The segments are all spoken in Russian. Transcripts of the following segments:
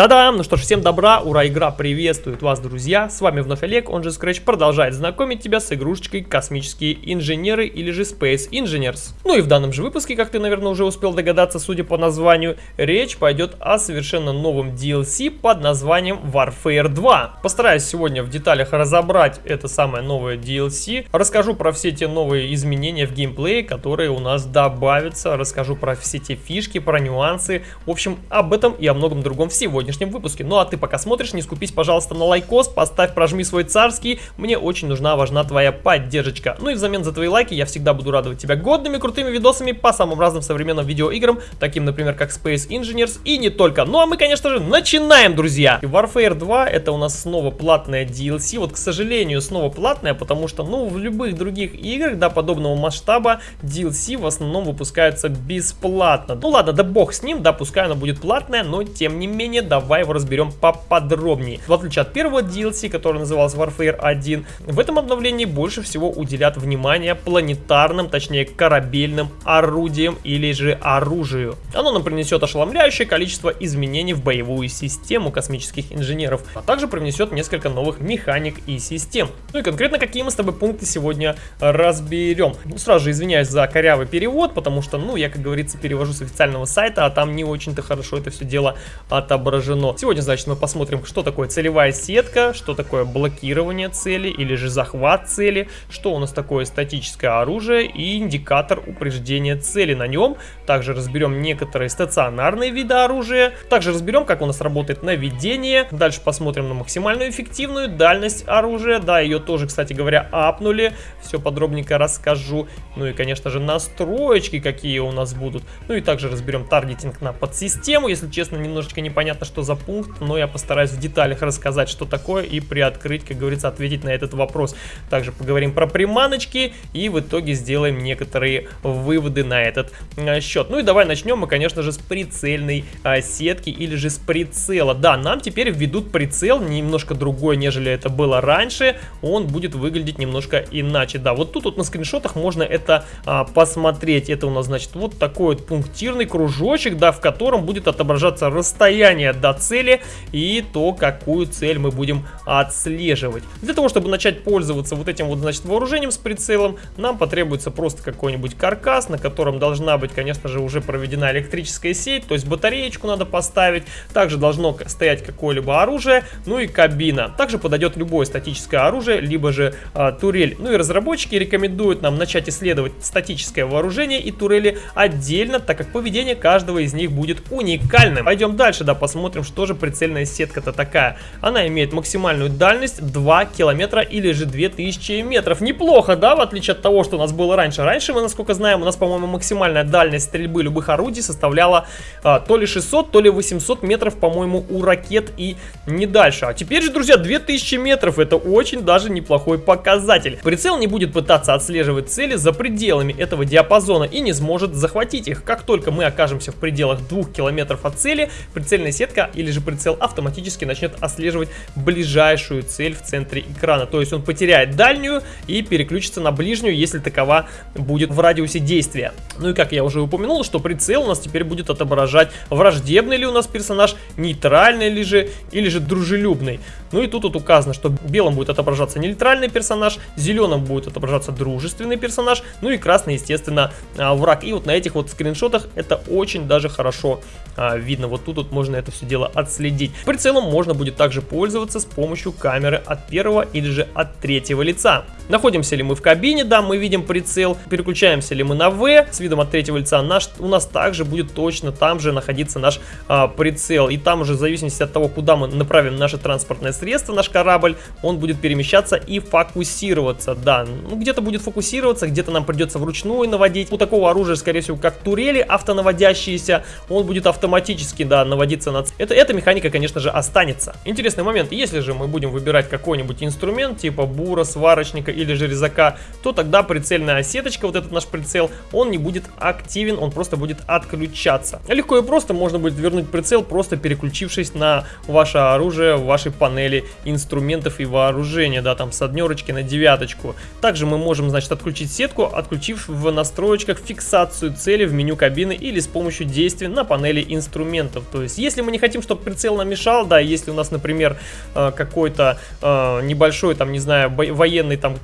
Та-дам! Ну что ж, всем добра, ура, игра приветствует вас, друзья! С вами вновь Олег, он же Scratch, продолжает знакомить тебя с игрушечкой Космические инженеры или же Space Engineers. Ну и в данном же выпуске, как ты, наверное, уже успел догадаться, судя по названию, речь пойдет о совершенно новом DLC под названием Warfare 2. Постараюсь сегодня в деталях разобрать это самое новое DLC, расскажу про все те новые изменения в геймплее, которые у нас добавятся, расскажу про все те фишки, про нюансы, в общем, об этом и о многом другом сегодня сегодняшнем выпуске. Ну а ты пока смотришь, не скупись, пожалуйста, на лайкос, поставь, прожми свой царский, мне очень нужна, важна твоя поддержка. Ну и взамен за твои лайки я всегда буду радовать тебя годными, крутыми видосами по самым разным современным видеоиграм, таким, например, как Space Engineers и не только. Ну а мы, конечно же, начинаем, друзья! Warfare 2 это у нас снова платная DLC, вот, к сожалению, снова платная, потому что, ну, в любых других играх, да, подобного масштаба, DLC в основном выпускаются бесплатно. Ну ладно, да бог с ним, да, пускай она будет платная, но тем не менее, да, давай его разберем поподробнее. В отличие от первого DLC, который назывался Warfare 1, в этом обновлении больше всего уделят внимание планетарным, точнее корабельным орудиям или же оружию. Оно нам принесет ошеломляющее количество изменений в боевую систему космических инженеров, а также привнесет несколько новых механик и систем. Ну и конкретно какие мы с тобой пункты сегодня разберем. Ну, сразу же извиняюсь за корявый перевод, потому что, ну, я, как говорится, перевожу с официального сайта, а там не очень-то хорошо это все дело отображено отражено. Сегодня, значит, мы посмотрим, что такое целевая сетка, что такое блокирование цели или же захват цели, что у нас такое статическое оружие и индикатор упреждения цели на нем. Также разберем некоторые стационарные виды оружия. Также разберем, как у нас работает наведение. Дальше посмотрим на максимальную эффективную дальность оружия. Да, ее тоже, кстати говоря, апнули. Все подробненько расскажу. Ну и, конечно же, настроечки какие у нас будут. Ну и также разберем таргетинг на подсистему. Если честно, немножечко непонятно, что за пункт, но я постараюсь в деталях рассказать, что такое, и приоткрыть, как говорится, ответить на этот вопрос. Также поговорим про приманочки, и в итоге сделаем некоторые выводы на этот а, счет. Ну и давай начнем мы, конечно же, с прицельной а, сетки, или же с прицела. Да, нам теперь введут прицел, немножко другой, нежели это было раньше, он будет выглядеть немножко иначе. Да, вот тут вот на скриншотах можно это а, посмотреть. Это у нас, значит, вот такой вот пунктирный кружочек, да, в котором будет отображаться расстояние до цели и то, какую цель мы будем отслеживать. Для того, чтобы начать пользоваться вот этим вот, значит, вооружением с прицелом, нам потребуется просто какой-нибудь каркас, на котором должна быть, конечно же, уже проведена электрическая сеть, то есть батареечку надо поставить, также должно стоять какое-либо оружие, ну и кабина. Также подойдет любое статическое оружие, либо же а, турель. Ну и разработчики рекомендуют нам начать исследовать статическое вооружение и турели отдельно, так как поведение каждого из них будет уникальным. Пойдем дальше, да, посмотрим посмотрим, что же прицельная сетка-то такая. Она имеет максимальную дальность 2 километра или же 2000 метров. Неплохо, да, в отличие от того, что у нас было раньше. Раньше мы, насколько знаем, у нас, по-моему, максимальная дальность стрельбы любых орудий составляла а, то ли 600, то ли 800 метров, по-моему, у ракет и не дальше. А теперь же, друзья, 2000 метров. Это очень даже неплохой показатель. Прицел не будет пытаться отслеживать цели за пределами этого диапазона и не сможет захватить их. Как только мы окажемся в пределах 2 километров от цели, прицельная сетка или же прицел автоматически начнет отслеживать ближайшую цель в центре экрана. То есть он потеряет дальнюю и переключится на ближнюю, если такова будет в радиусе действия. Ну и как я уже упомянул, что прицел у нас теперь будет отображать враждебный ли у нас персонаж, нейтральный ли же или же дружелюбный. Ну и тут вот указано, что белым будет отображаться нейтральный персонаж, зеленым будет отображаться дружественный персонаж, ну и красный, естественно, а, враг. И вот на этих вот скриншотах это очень даже хорошо а, видно. Вот тут вот можно это все дело отследить. Прицелом можно будет также пользоваться с помощью камеры от первого или же от третьего лица. Находимся ли мы в кабине, да, мы видим прицел. Переключаемся ли мы на V с видом от третьего лица, наш, у нас также будет точно там же находиться наш а, прицел. И там уже в зависимости от того, куда мы направим наше транспортное средство, наш корабль, он будет перемещаться и фокусироваться, да. Ну, где-то будет фокусироваться, где-то нам придется вручную наводить. У такого оружия, скорее всего, как турели автонаводящиеся, он будет автоматически, да, наводиться на... Это, эта механика, конечно же, останется. Интересный момент, если же мы будем выбирать какой-нибудь инструмент, типа бура, сварочника или же резака, то тогда прицельная сеточка, вот этот наш прицел, он не будет активен, он просто будет отключаться. Легко и просто можно будет вернуть прицел, просто переключившись на ваше оружие в вашей панели инструментов и вооружения, да, там с однерочки на девяточку. Также мы можем, значит, отключить сетку, отключив в настроечках фиксацию цели в меню кабины или с помощью действий на панели инструментов. То есть, если мы не хотим, чтобы прицел нам мешал, да, если у нас, например, э, какой-то э, небольшой, там, не знаю, военный там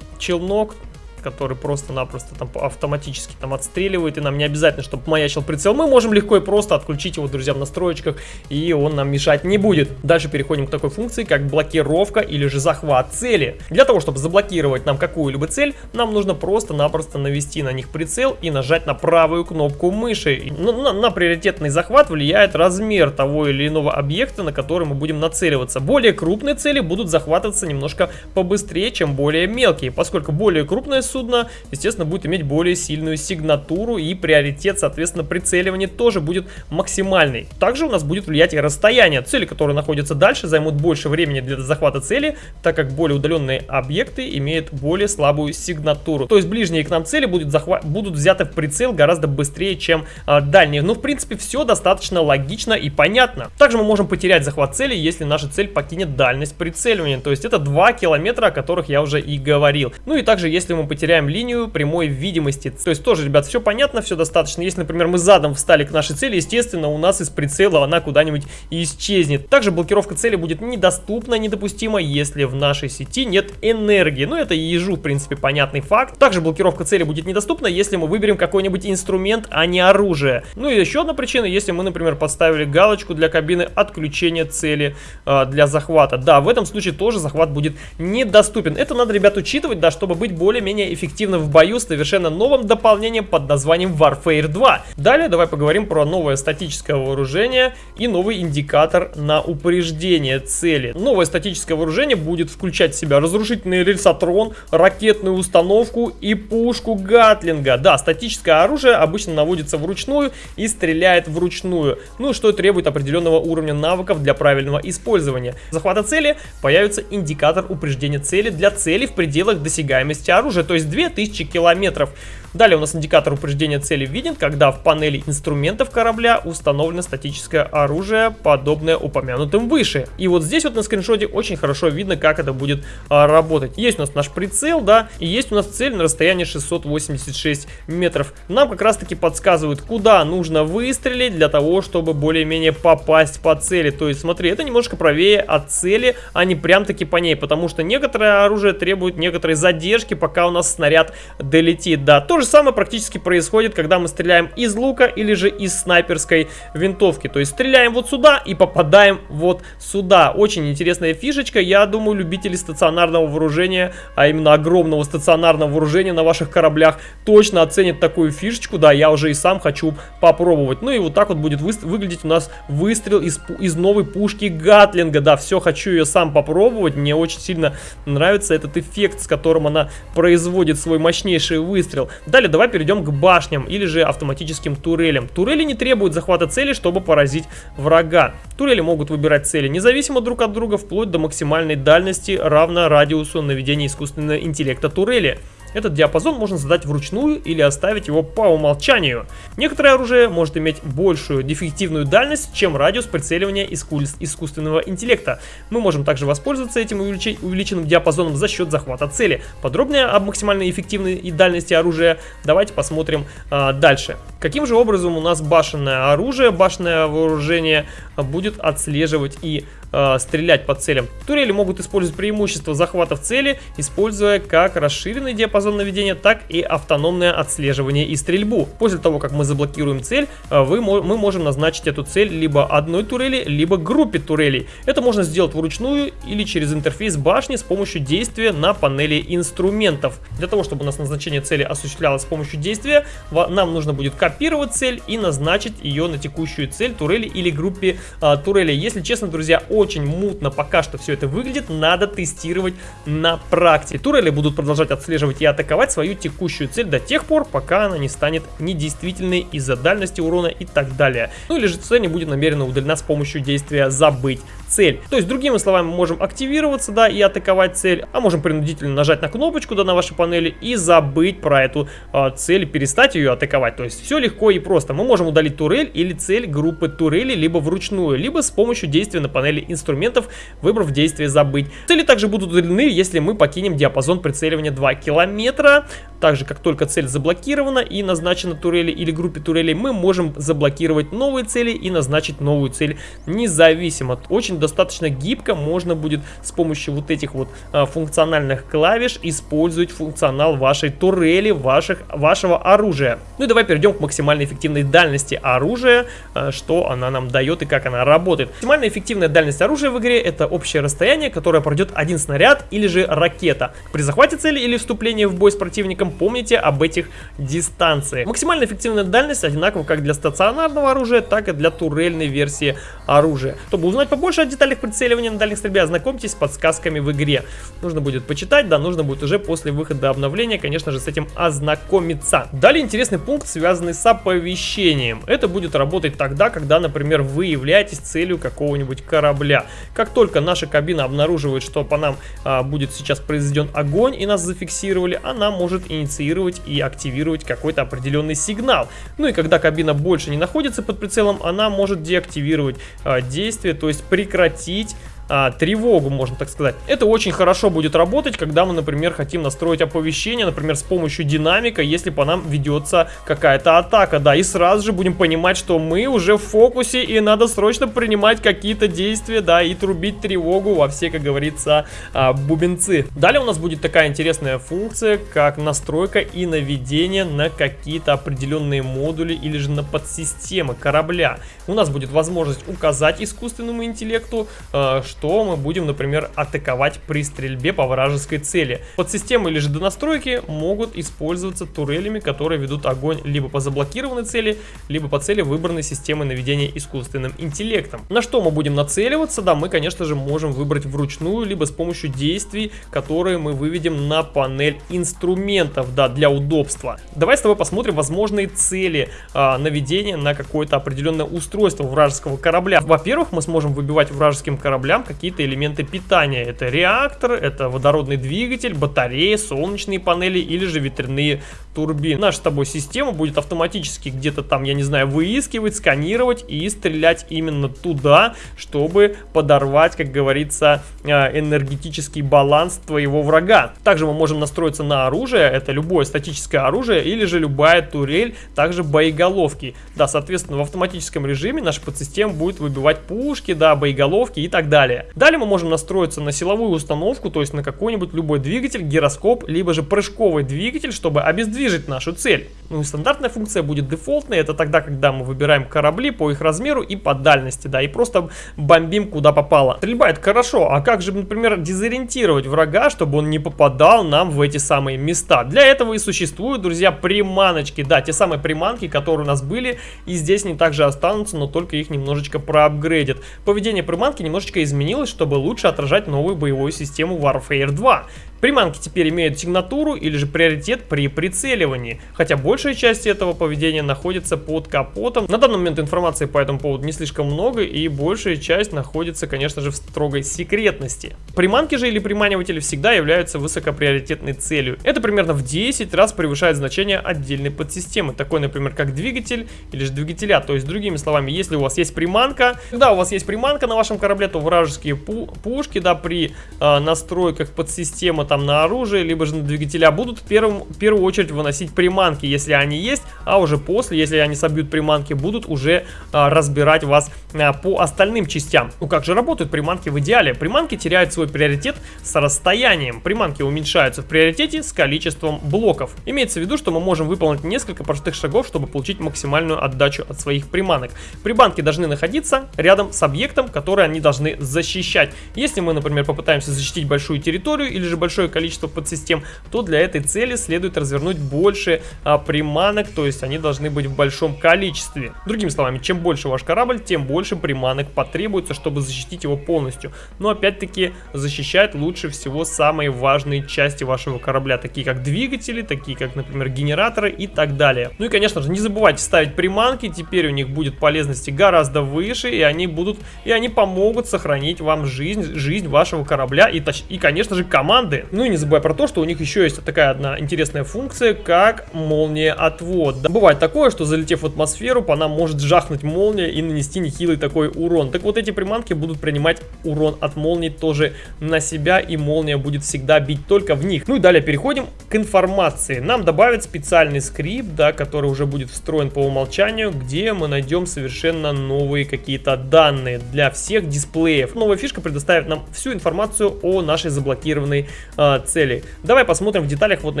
челнок, который просто-напросто там автоматически там отстреливает, и нам не обязательно, чтобы маячил прицел. Мы можем легко и просто отключить его, друзья, в настройках, и он нам мешать не будет. Дальше переходим к такой функции, как блокировка или же захват цели. Для того, чтобы заблокировать нам какую-либо цель, нам нужно просто-напросто навести на них прицел и нажать на правую кнопку мыши. На, на, на приоритетный захват влияет размер того или иного объекта, на который мы будем нацеливаться. Более крупные цели будут захватываться немножко побыстрее, чем более мелкие, поскольку более крупная судно, естественно, будет иметь более сильную сигнатуру и приоритет, соответственно, прицеливания тоже будет максимальный. Также у нас будет влиять и расстояние. Цели, которые находятся дальше, займут больше времени для захвата цели, так как более удаленные объекты имеют более слабую сигнатуру. То есть ближние к нам цели будут, захва будут взяты в прицел гораздо быстрее, чем а, дальние. Но, в принципе, все достаточно логично и понятно. Также мы можем потерять захват цели, если наша цель покинет дальность прицеливания. То есть это 2 километра, о которых я уже и говорил. Ну и также, если мы потеряем линию прямой видимости. То есть тоже, ребят, все понятно, все достаточно. Если, например, мы задом встали к нашей цели, естественно, у нас из прицела она куда-нибудь исчезнет. Также блокировка цели будет недоступна, недопустима, если в нашей сети нет энергии. Ну, это ежу, в принципе, понятный факт. Также блокировка цели будет недоступна, если мы выберем какой-нибудь инструмент, а не оружие. Ну и еще одна причина, если мы, например, подставили галочку для кабины отключения цели э, для захвата. Да, в этом случае тоже захват будет недоступен. Это надо, ребят, учитывать, да, чтобы быть более-менее эффективно в бою с совершенно новым дополнением под названием Warfare 2. Далее давай поговорим про новое статическое вооружение и новый индикатор на упреждение цели. Новое статическое вооружение будет включать в себя разрушительный рельсотрон, ракетную установку и пушку Гатлинга. Да, статическое оружие обычно наводится вручную и стреляет вручную, ну что требует определенного уровня навыков для правильного использования. Захвата цели появится индикатор упреждения цели для цели в пределах досягаемости оружия, то есть 2000 километров. Далее у нас индикатор упреждения цели виден, когда в панели инструментов корабля установлено статическое оружие, подобное упомянутым выше. И вот здесь вот на скриншоте очень хорошо видно, как это будет а, работать. Есть у нас наш прицел, да, и есть у нас цель на расстоянии 686 метров. Нам как раз таки подсказывают, куда нужно выстрелить для того, чтобы более-менее попасть по цели. То есть смотри, это немножко правее от цели, а не прям таки по ней, потому что некоторое оружие требует некоторой задержки, пока у нас снаряд долетит. Да, то же самое практически происходит, когда мы стреляем из лука или же из снайперской винтовки. То есть стреляем вот сюда и попадаем вот сюда. Очень интересная фишечка. Я думаю, любители стационарного вооружения, а именно огромного стационарного вооружения на ваших кораблях, точно оценят такую фишечку. Да, я уже и сам хочу попробовать. Ну и вот так вот будет выглядеть у нас выстрел из, из новой пушки Гатлинга. Да, все, хочу ее сам попробовать. Мне очень сильно нравится этот эффект, с которым она производит свой мощнейший выстрел. Далее давай перейдем к башням или же автоматическим турелям. Турели не требуют захвата цели, чтобы поразить врага. Турели могут выбирать цели независимо друг от друга, вплоть до максимальной дальности, равно радиусу наведения искусственного интеллекта турели. Этот диапазон можно задать вручную или оставить его по умолчанию. Некоторое оружие может иметь большую дефективную дальность, чем радиус прицеливания искусственного интеллекта. Мы можем также воспользоваться этим увеличенным диапазоном за счет захвата цели. Подробнее об максимальной эффективной и дальности оружия давайте посмотрим а, дальше. Каким же образом у нас башенное оружие, башенное вооружение будет отслеживать и э, стрелять по целям. Турели могут использовать преимущество захвата в цели, используя как расширенный диапазон наведения, так и автономное отслеживание и стрельбу. После того, как мы заблокируем цель, э, вы, мы можем назначить эту цель либо одной турели, либо группе турелей. Это можно сделать вручную или через интерфейс башни с помощью действия на панели инструментов. Для того, чтобы у нас назначение цели осуществлялось с помощью действия, нам нужно будет копировать цель и назначить ее на текущую цель турели или группе а, турелей. Если честно, друзья, очень мутно пока что все это выглядит, надо тестировать на практике. Турели будут продолжать отслеживать и атаковать свою текущую цель до тех пор, пока она не станет недействительной из-за дальности урона и так далее. Ну или же цель не будет намеренно удалена с помощью действия «забыть цель». То есть, другими словами, мы можем активироваться, да, и атаковать цель, а можем принудительно нажать на кнопочку, да, на вашей панели и забыть про эту э, цель, перестать ее атаковать. То есть, все легко и просто. Мы можем удалить турель или цель группы турели, либо вручную, либо с помощью действия на панели инструментов, выбрав действие «забыть». Цели также будут удалены, если мы покинем диапазон прицеливания 2 километра. Также, как только цель заблокирована и назначена турели или группе турелей, мы можем заблокировать новые цели и назначить новую цель независимо. Очень достаточно гибко можно будет с помощью вот этих вот а, функциональных клавиш использовать функционал вашей турели, ваших, вашего оружия. Ну и давай перейдем к максимально эффективной дальности оружия, а, что она нам дает и как она работает. Максимально эффективная дальность оружия в игре это общее расстояние, которое пройдет один снаряд или же ракета. При захвате цели или вступлении в бой с противником помните об этих дистанциях. Максимально эффективная дальность одинакова как для стационарного оружия, так и для турельной версии оружия. Чтобы узнать побольше о деталях прицеливания на дальних стрельбе, ознакомьтесь с подсказками в игре. Нужно будет почитать, да, нужно будет уже после выхода обновления, конечно же, с этим ознакомиться. Далее интересный пункт, связанный с оповещением. Это будет работать тогда, когда, например, вы являетесь целью какого-нибудь корабля. Как только наша кабина обнаруживает, что по нам а, будет сейчас произведен огонь и нас зафиксировали, она может инициировать и активировать какой-то определенный сигнал. Ну и когда кабина больше не находится под прицелом, она может деактивировать а, действие, то есть прекратить а, тревогу, можно так сказать. Это очень хорошо будет работать, когда мы, например, хотим настроить оповещение, например, с помощью динамика, если по нам ведется какая-то атака, да, и сразу же будем понимать, что мы уже в фокусе и надо срочно принимать какие-то действия, да, и трубить тревогу во все, как говорится, а, бубенцы. Далее у нас будет такая интересная функция, как настройка и наведение на какие-то определенные модули или же на подсистемы корабля. У нас будет возможность указать искусственному интеллекту, а, что мы будем, например, атаковать при стрельбе по вражеской цели. Подсистемы или же донастройки могут использоваться турелями, которые ведут огонь либо по заблокированной цели, либо по цели выбранной системы наведения искусственным интеллектом. На что мы будем нацеливаться? Да, мы, конечно же, можем выбрать вручную, либо с помощью действий, которые мы выведем на панель инструментов, да, для удобства. Давай с тобой посмотрим возможные цели а, наведения на какое-то определенное устройство вражеского корабля. Во-первых, мы сможем выбивать вражеским кораблям какие-то элементы питания. Это реактор, это водородный двигатель, батареи, солнечные панели или же ветряные турбины. Наша с тобой система будет автоматически где-то там, я не знаю, выискивать, сканировать и стрелять именно туда, чтобы подорвать, как говорится, э, энергетический баланс твоего врага. Также мы можем настроиться на оружие, это любое статическое оружие или же любая турель, также боеголовки. Да, соответственно, в автоматическом режиме наша подсистема будет выбивать пушки, да, боеголовки и так далее. Далее мы можем настроиться на силовую установку, то есть на какой-нибудь любой двигатель, гироскоп, либо же прыжковый двигатель, чтобы обездвижить нашу цель. Ну и стандартная функция будет дефолтной, это тогда, когда мы выбираем корабли по их размеру и по дальности, да, и просто бомбим куда попало. Стрельба это хорошо, а как же, например, дезориентировать врага, чтобы он не попадал нам в эти самые места? Для этого и существуют, друзья, приманочки, да, те самые приманки, которые у нас были, и здесь они также останутся, но только их немножечко проапгрейдят. Поведение приманки немножечко изменилось, чтобы лучше отражать новую боевую систему Warfare 2. Приманки теперь имеют сигнатуру или же приоритет при прицеливании, хотя большая часть этого поведения находится под капотом. На данный момент информации по этому поводу не слишком много и большая часть находится, конечно же, в строгой секретности. Приманки же или приманиватели всегда являются высокоприоритетной целью. Это примерно в 10 раз превышает значение отдельной подсистемы, такой, например, как двигатель или же двигателя. То есть, другими словами, если у вас есть приманка, когда у вас есть приманка на вашем корабле, то вражеские пу пушки, да, при э, настройках подсистемы там на оружие, либо же на двигателя будут в, первом, в первую очередь выносить приманки, если они есть, а уже после, если они собьют приманки, будут уже а, разбирать вас а, по остальным частям. Ну как же работают приманки в идеале? Приманки теряют свой приоритет с расстоянием. Приманки уменьшаются в приоритете с количеством блоков. Имеется в виду, что мы можем выполнить несколько простых шагов, чтобы получить максимальную отдачу от своих приманок. Приманки должны находиться рядом с объектом, который они должны защищать. Если мы, например, попытаемся защитить большую территорию или же большой большое количество подсистем, то для этой цели следует развернуть больше а, приманок, то есть они должны быть в большом количестве. Другими словами, чем больше ваш корабль, тем больше приманок потребуется, чтобы защитить его полностью. Но опять-таки защищать лучше всего самые важные части вашего корабля, такие как двигатели, такие как, например, генераторы и так далее. Ну и, конечно же, не забывайте ставить приманки, теперь у них будет полезности гораздо выше, и они будут, и они помогут сохранить вам жизнь, жизнь вашего корабля и, и конечно же, команды. Ну и не забывай про то, что у них еще есть такая одна интересная функция, как молния отвод. Да, бывает такое, что залетев в атмосферу, по нам может жахнуть молния и нанести нехилый такой урон. Так вот эти приманки будут принимать урон от молнии тоже на себя, и молния будет всегда бить только в них. Ну и далее переходим к информации. Нам добавят специальный скрипт, да, который уже будет встроен по умолчанию, где мы найдем совершенно новые какие-то данные для всех дисплеев. Новая фишка предоставит нам всю информацию о нашей заблокированной э, цели. Давай посмотрим в деталях вот на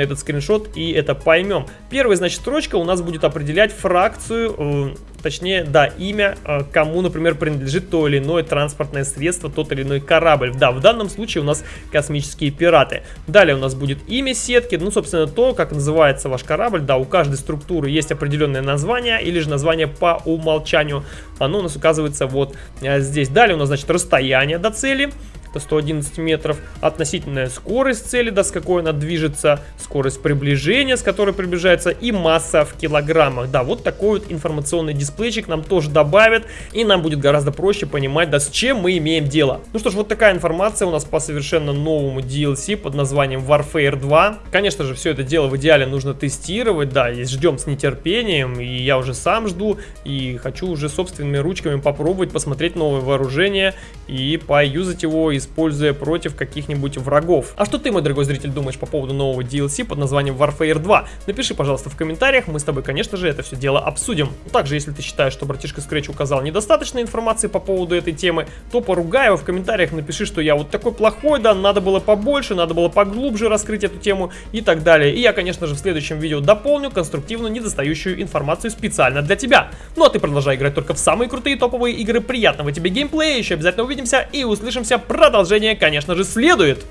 этот скриншот и это поймем. Первая, значит, строчка у нас будет определять фракцию, э, точнее, да, имя, э, кому, например, принадлежит то или иное транспортное средство, тот или иной корабль. Да, в данном случае у нас космические пираты. Далее у нас будет имя сетки, ну, собственно, то, как называется ваш корабль. Да, у каждой структуры есть определенное название или же название по умолчанию. Оно у нас указывается вот э, здесь. Далее у нас, значит, расстояние до цели это 111 метров, относительная скорость цели, да, с какой она движется, скорость приближения, с которой приближается, и масса в килограммах. Да, вот такой вот информационный дисплейчик нам тоже добавят, и нам будет гораздо проще понимать, да, с чем мы имеем дело. Ну что ж, вот такая информация у нас по совершенно новому DLC под названием Warfare 2. Конечно же, все это дело в идеале нужно тестировать, да, и ждем с нетерпением, и я уже сам жду, и хочу уже собственными ручками попробовать посмотреть новое вооружение и поюзать его, используя против каких-нибудь врагов. А что ты, мой дорогой зритель, думаешь по поводу нового DLC под названием Warfare 2? Напиши, пожалуйста, в комментариях, мы с тобой, конечно же, это все дело обсудим. Также, если ты считаешь, что братишка Scratch указал недостаточно информации по поводу этой темы, то поругай его в комментариях, напиши, что я вот такой плохой, да, надо было побольше, надо было поглубже раскрыть эту тему и так далее. И я, конечно же, в следующем видео дополню конструктивную недостающую информацию специально для тебя. Ну а ты продолжай играть только в самые крутые топовые игры, приятного тебе геймплея, еще обязательно увидимся и услышимся, продолжение, конечно же, следует.